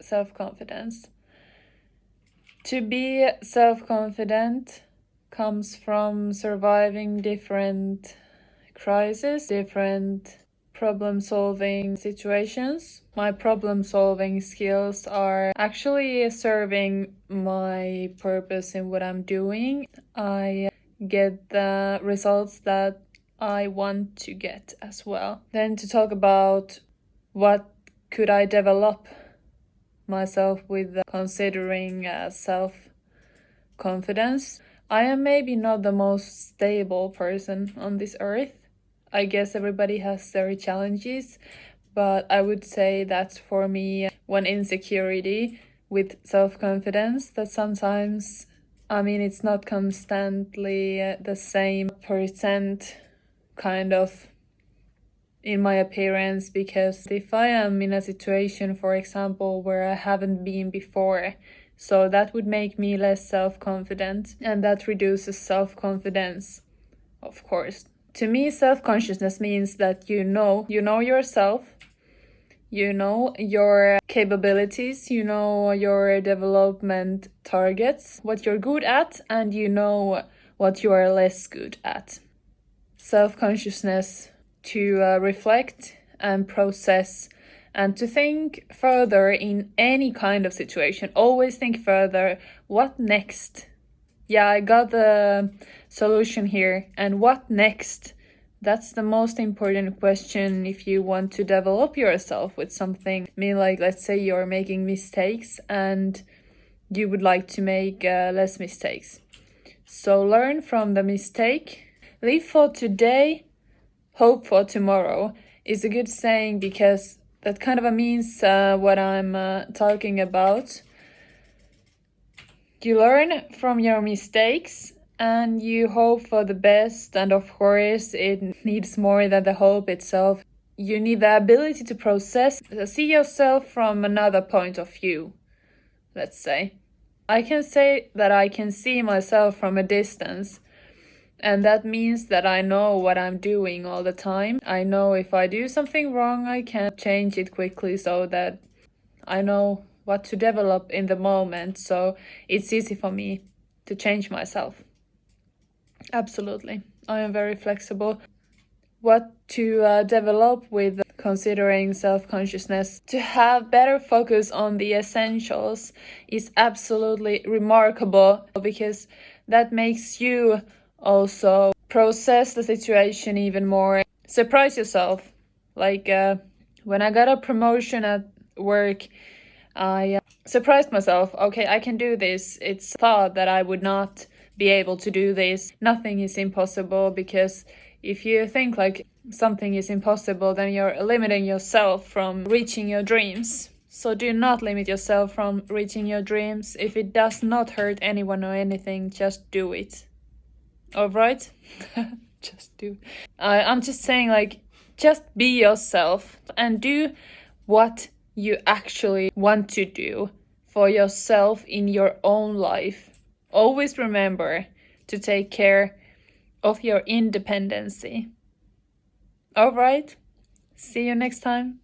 self-confidence. To be self-confident comes from surviving different crises, different problem solving situations. My problem solving skills are actually serving my purpose in what I'm doing. I get the results that I want to get as well. Then to talk about what could I develop myself with considering uh, self confidence. I am maybe not the most stable person on this earth. I guess everybody has their challenges, but I would say that's for me one insecurity with self confidence that sometimes, I mean, it's not constantly the same percent kind of in my appearance because if I am in a situation, for example, where I haven't been before, so that would make me less self confident and that reduces self confidence, of course. To me, self consciousness means that you know, you know yourself, you know your capabilities, you know your development targets, what you're good at, and you know what you are less good at. Self consciousness to uh, reflect and process and to think further in any kind of situation. Always think further. What next? Yeah, I got the solution here. And what next? That's the most important question if you want to develop yourself with something. I mean, like, let's say you're making mistakes and you would like to make uh, less mistakes. So learn from the mistake. Live for today hope for tomorrow is a good saying because that kind of a means uh, what I'm uh, talking about. You learn from your mistakes and you hope for the best and of course it needs more than the hope itself. You need the ability to process, see yourself from another point of view, let's say. I can say that I can see myself from a distance and that means that I know what I'm doing all the time. I know if I do something wrong, I can change it quickly so that I know what to develop in the moment. So it's easy for me to change myself. Absolutely. I am very flexible. What to uh, develop with considering self-consciousness to have better focus on the essentials is absolutely remarkable because that makes you also process the situation even more. Surprise yourself. Like uh, when i got a promotion at work i uh, surprised myself. Okay i can do this. It's thought that i would not be able to do this. Nothing is impossible because if you think like something is impossible then you're limiting yourself from reaching your dreams. So do not limit yourself from reaching your dreams. If it does not hurt anyone or anything just do it all right? Just do. Uh, i'm just saying like just be yourself and do what you actually want to do for yourself in your own life. Always remember to take care of your independency. All right? See you next time